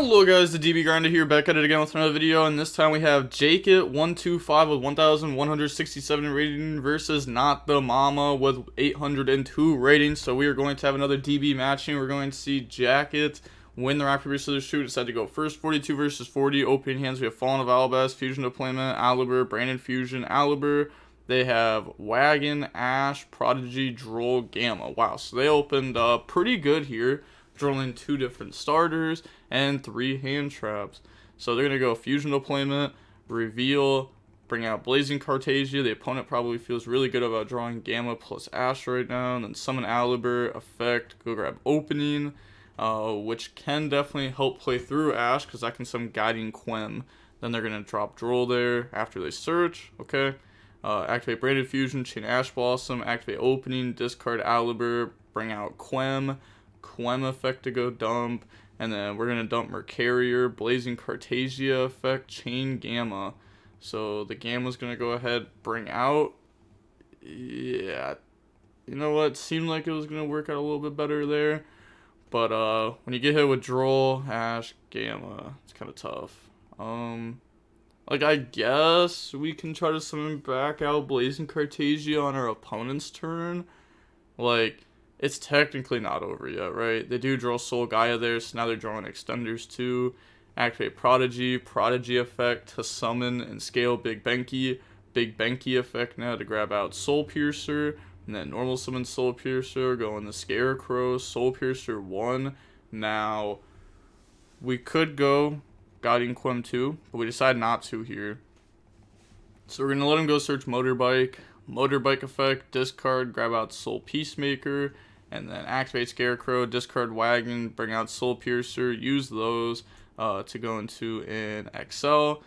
Hello guys, the DB Grinder here, back at it again with another video, and this time we have Jake it 125 with 1,167 rating versus Not the Mama with 802 ratings. So we are going to have another DB matching. We're going to see Jacket win the rock paper scissors shoot. Decided to go first, 42 versus 40. Opening hands, we have Fallen of Albaz, Fusion Deployment, Aluber, Branded Fusion, Aluber. They have Wagon, Ash, Prodigy, Droll, Gamma. Wow, so they opened uh, pretty good here drilling two different starters and three hand traps. So they're going to go fusion deployment, reveal, bring out Blazing Cartesia. The opponent probably feels really good about drawing Gamma plus Ash right now. And then summon Aluber, effect, go grab opening, uh, which can definitely help play through Ash because I can summon Guiding Quem. Then they're going to drop Droll there after they search. Okay. Uh, activate Branded Fusion, Chain Ash Blossom, activate Opening, discard Aluber, bring out Quem, Quem effect to go dump, and then we're going to dump Mercarier, Blazing Cartesia effect, Chain Gamma. So the Gamma's going to go ahead, bring out. Yeah, you know what? Seemed like it was going to work out a little bit better there. But uh, when you get hit with Droll, Ash, Gamma, it's kind of tough. Um, like, I guess we can try to summon back out Blazing Cartesia on our opponent's turn. Like, it's technically not over yet, right? They do draw Soul Gaia there, so now they're drawing extenders too. Activate Prodigy, Prodigy effect to summon and scale Big Benkei. Big Benkei effect now to grab out Soul Piercer, and then normal summon Soul Piercer, go in the Scarecrow, Soul Piercer 1. Now, we could go Guiding Quem 2, but we decide not to here. So we're going to let him go search Motorbike. Motorbike effect, discard, grab out Soul Peacemaker, and then activate Scarecrow, discard Wagon, bring out Soul Piercer, use those uh, to go into an Excel.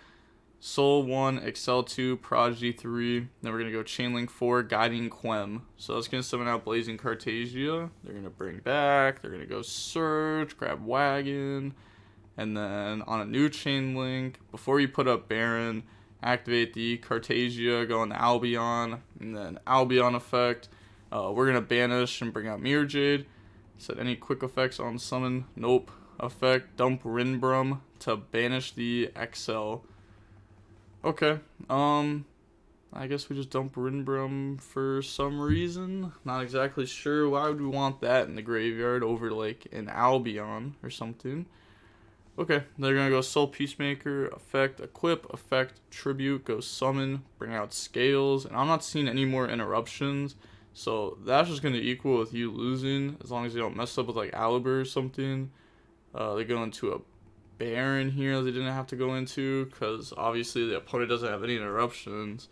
Soul 1, Excel 2, Prodigy 3. Then we're going to go Chainlink 4, Guiding Quem. So that's going to summon out Blazing Cartesia. They're going to bring back. They're going to go Search, grab Wagon. And then on a new Chainlink, before you put up Baron, activate the Cartesia, go on Albion, and then Albion effect. Uh, we're going to banish and bring out Mirror Jade. Set any quick effects on summon. Nope. Effect. Dump Rindbrumm to banish the XL. Okay. Um, I guess we just dump Rindbrumm for some reason. Not exactly sure. Why would we want that in the graveyard over like an Albion or something? Okay, they're gonna go Soul Peacemaker, effect, equip, effect, tribute, go summon, bring out scales, and I'm not seeing any more interruptions. So that's just going to equal with you losing as long as you don't mess up with like Aluber or something. Uh, they go into a Baron here they didn't have to go into because obviously the opponent doesn't have any interruptions.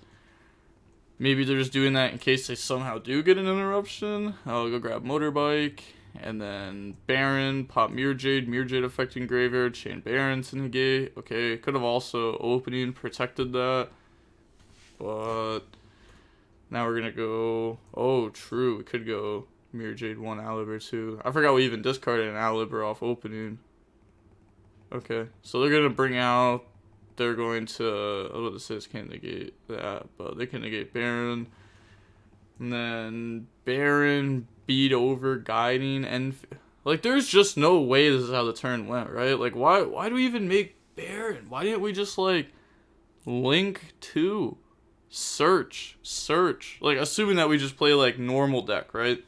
Maybe they're just doing that in case they somehow do get an interruption. I'll go grab Motorbike and then Baron, pop Mirror Jade, Mirror Jade affecting Graveyard, Chain Baron to negate. Okay, could have also opening protected that. But now we're gonna go. Oh, true. We could go Mirror Jade one Aluber two. I forgot we even discarded an Aluber off opening. Okay, so they're gonna bring out. They're going to. Oh, the says can't negate that, but they can negate Baron. And then Baron beat over guiding and like there's just no way this is how the turn went, right? Like why why do we even make Baron? Why didn't we just like link two? Search, search. Like, assuming that we just play like normal deck, right?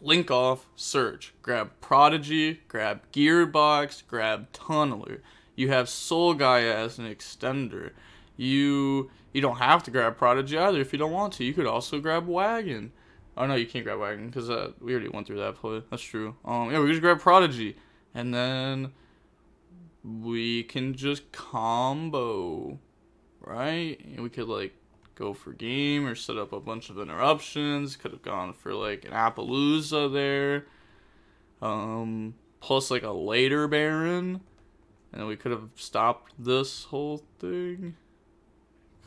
Link off, search. Grab Prodigy, grab Gearbox, grab Tunneler. You have Soul Gaia as an extender. You you don't have to grab Prodigy either if you don't want to. You could also grab Wagon. Oh no, you can't grab Wagon because uh, we already went through that play. That's true. Um, yeah, we just grab Prodigy, and then we can just combo right? And we could like go for game or set up a bunch of interruptions. Could have gone for like an Appollousa there. Um, plus like a later Baron. And we could have stopped this whole thing.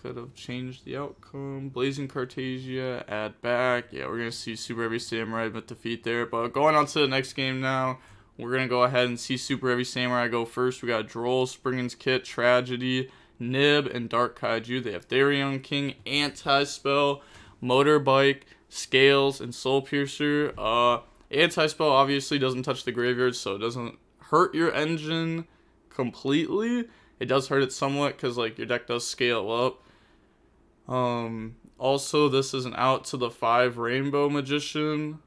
Could have changed the outcome. Blazing Cartesia, add back. Yeah, we're going to see Super Heavy Samurai with defeat there. But going on to the next game now. We're going to go ahead and see Super Heavy Samurai go first. We got Droll, Springen's Kit, Tragedy, Nib, and Dark Kaiju. They have Therion King, Anti-Spell, Motorbike, Scales, and Soul Piercer. Uh, Anti-Spell obviously doesn't touch the graveyard, so it doesn't hurt your engine. completely. It does hurt it somewhat because like your deck does scale up. Um, also, this is an out to the five Rainbow Magician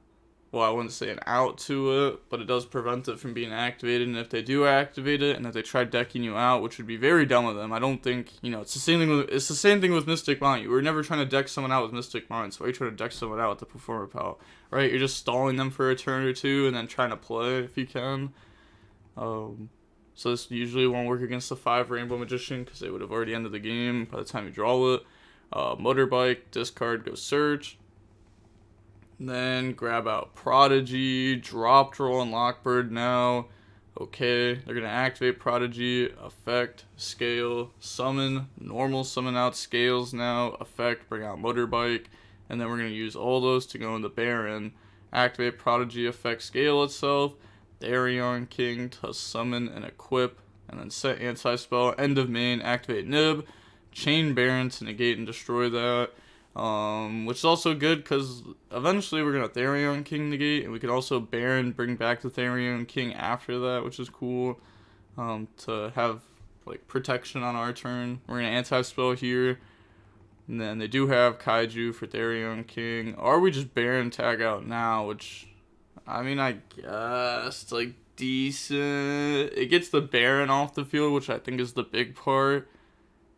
well, I wouldn't say an out to it, but it does prevent it from being activated. And if they do activate it, and if they try decking you out, which would be very dumb of them, I don't think you know it's the same thing. With, it's the same thing with Mystic Mine. You were never trying to deck someone out with Mystic Mine, so why are you trying to deck someone out with the Performer Pal? Right? You're just stalling them for a turn or two, and then trying to play if you can. Um, so this usually won't work against the five Rainbow Magician because they would have already ended the game by the time you draw it. Uh, motorbike, discard, go search. Then grab out Prodigy, drop Droll and Lockbird now. Okay, they're gonna activate Prodigy, effect, scale, summon, normal summon out scales now, effect, bring out Motorbike, and then we're gonna use all those to go into Baron. Activate Prodigy, effect, scale itself, Therion King to summon and equip, and then set anti-spell, end of main, activate Nib, chain Baron to negate and destroy that. Um, which is also good because eventually we're gonna Therion King negate, and we could also Baron bring back the Therion King after that, which is cool. Um, to have like protection on our turn. We're gonna anti spell here. And then they do have Kaiju for Therion King. Or we just Baron tag out now, which I mean I guess like decent. It gets the Baron off the field, which I think is the big part.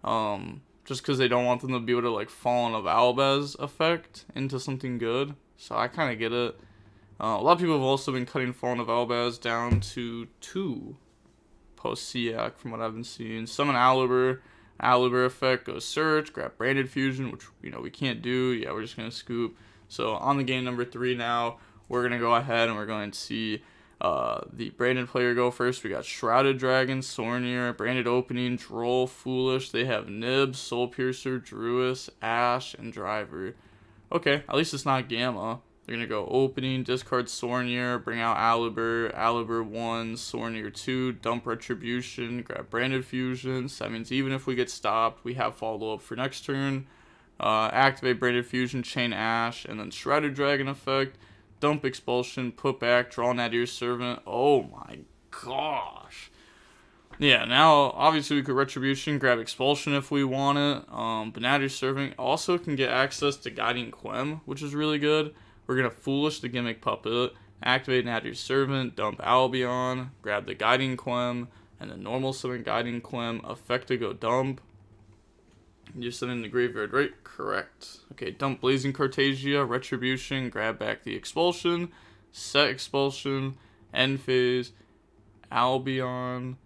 Um just because they don't want them to be able to like Fallen of Albaz effect into something good. So I kind of get it. Uh, a lot of people have also been cutting Fallen of Albaz down to two post SEAC from what I've been seeing. Summon Aluber, Aluber effect, go search, grab Branded Fusion, which you know we can't do. Yeah, we're just gonna scoop. So on the game number three now, we're gonna go ahead and we're going to see uh, the branded player go first. We got Shrouded Dragon, Sornier, Branded Opening, Droll, Foolish. They have Nib, Soul Piercer, Druis, Ash, and Driver. Okay, at least it's not Gamma. They're going to go Opening, discard Sornier, bring out Aluber, Aluber 1, Sornier 2, dump Retribution, grab Branded Fusion. So that means even if we get stopped, we have follow-up for next turn. Uh, activate Branded Fusion, Chain Ash, and then Shrouded Dragon effect dump expulsion, put back, draw Nadir Servant. Oh my gosh. Yeah, now obviously we could retribution, grab expulsion if we want it. Um, but your Servant also can get access to Guiding Quem, which is really good. We're gonna foolish the gimmick puppet, activate Nadir Servant, dump Albion, grab the Guiding Quem, and the normal summon Guiding Quem, effect to go dump. You send in the graveyard, right? Correct. Okay, dump Blazing Cartesia, Retribution, grab back the Expulsion, set Expulsion, end phase, Albion,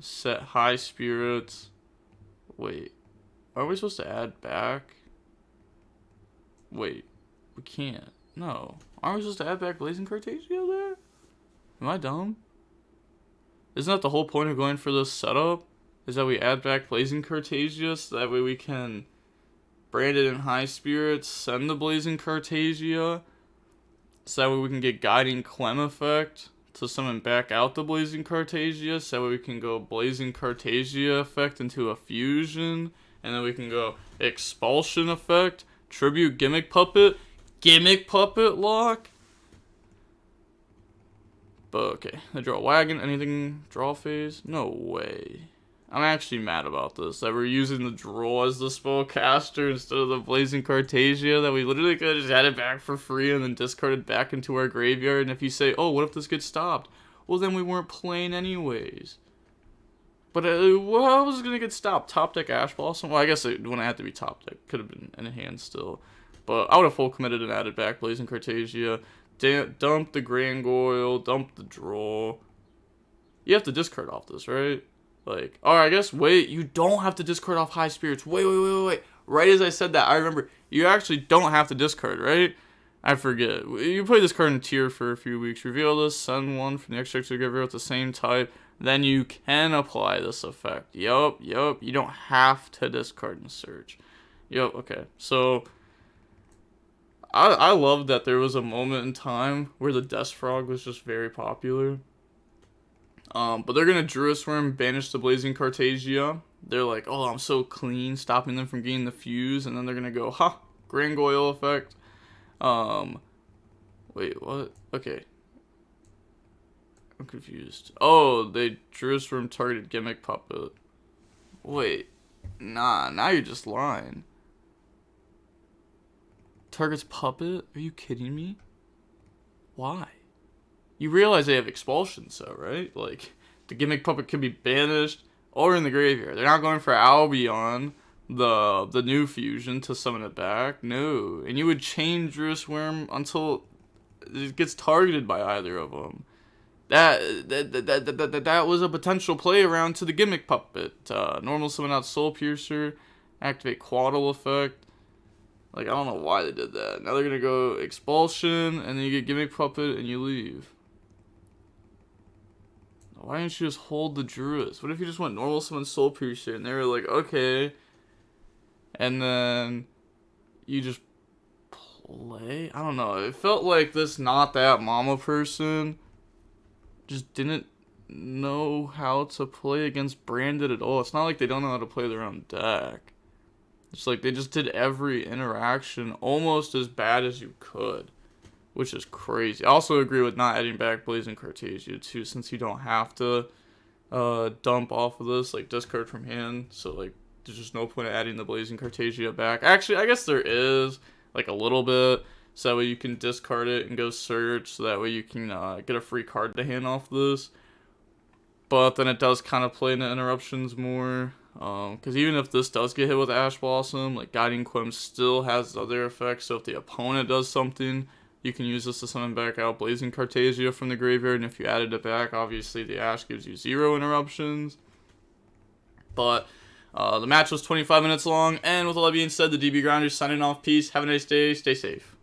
set High Spirits. Wait, are we supposed to add back? Wait, we can't. No. Aren't we supposed to add back Blazing Cartesia there? Am I dumb? Isn't that the whole point of going for this setup? Is that we add back Blazing Cartesia so that way we can brand it in High Spirits, send the Blazing Cartesia, so that way we can get Guiding Quem effect to summon back out the Blazing Cartesia, so that way we can go Blazing Cartesia effect into a fusion, and then we can go Expulsion effect, Tribute Gimmick Puppet, Gimmick Puppet lock. But okay, I draw a wagon, anything draw phase? No way. I'm actually mad about this, that we're using the Droll as the spellcaster instead of the Blazing Cartesia, that we literally could have just had it back for free and then discarded back into our graveyard, and if you say, oh, what if this gets stopped? Well, then we weren't playing anyways. But uh, well, how was it going to get stopped? Top deck Ash Blossom? Well, I guess it wouldn't have to be top deck. Could have been in hand still. But I would have full committed and added back Blazing Cartesia. dump the Grangoyle, dump the Droll. You have to discard off this, right? Like, or I guess, wait, you don't have to discard off high spirits. Wait, wait, wait, wait, wait. Right as I said that, I remember you actually don't have to discard, right? I forget. You play this card in tier for a few weeks. Reveal this, send one from the extract to graveyard with the same type. Then you can apply this effect. Yup, yup. You don't have to discard and search. Yup, okay. So, I, I love that there was a moment in time where the Death Frog was just very popular. Um, but they're gonna Druis Worm, banish the Blazing Cartesia. They're like, oh, I'm so clean, stopping them from getting the fuse, and then they're gonna go, ha, Grangoyle effect. Um, wait, what? Okay. I'm confused. Oh, they from targeted gimmick puppet. Wait. Nah, now you're just lying. Target's puppet? Are you kidding me? Why? You realize they have expulsion, so right? Like, the gimmick puppet can be banished or in the graveyard. They're not going for Albion, the the new fusion, to summon it back. No. And you would change Druid's Worm until it gets targeted by either of them. That that, that, that, that, that was a potential play around to the gimmick puppet. Uh, normal summon out Soul Piercer, activate Quaddle effect. Like, I don't know why they did that. Now they're going to go Expulsion, and then you get Gimmick Puppet, and you leave. Why didn't you just hold the Druids? What if you just went normal summon Soul Piercer, and they were like, okay. And then you just play? I don't know. It felt like this not that mama person just didn't know how to play against Branded at all. It's not like they don't know how to play their own deck. It's like they just did every interaction almost as bad as you could, which is crazy. I also agree with not adding back Blazing Cartesia too, since you don't have to uh, dump off of this, like discard from hand. So like, there's just no point adding the Blazing Cartesia back. Actually, I guess there is like a little bit. So that way you can discard it and go search. So that way you can uh, get a free card to hand off this. But then it does kind of play into interruptions more. Because um, even if this does get hit with Ash Blossom, like Guiding Quem still has other effects. So if the opponent does something, you can use this to summon back out Blazing Cartesia from the graveyard. And if you added it back, obviously the Ash gives you zero interruptions. But uh, the match was 25 minutes long. And with all that being said, the DB Grinders signing off. Peace. Have a nice day. Stay safe.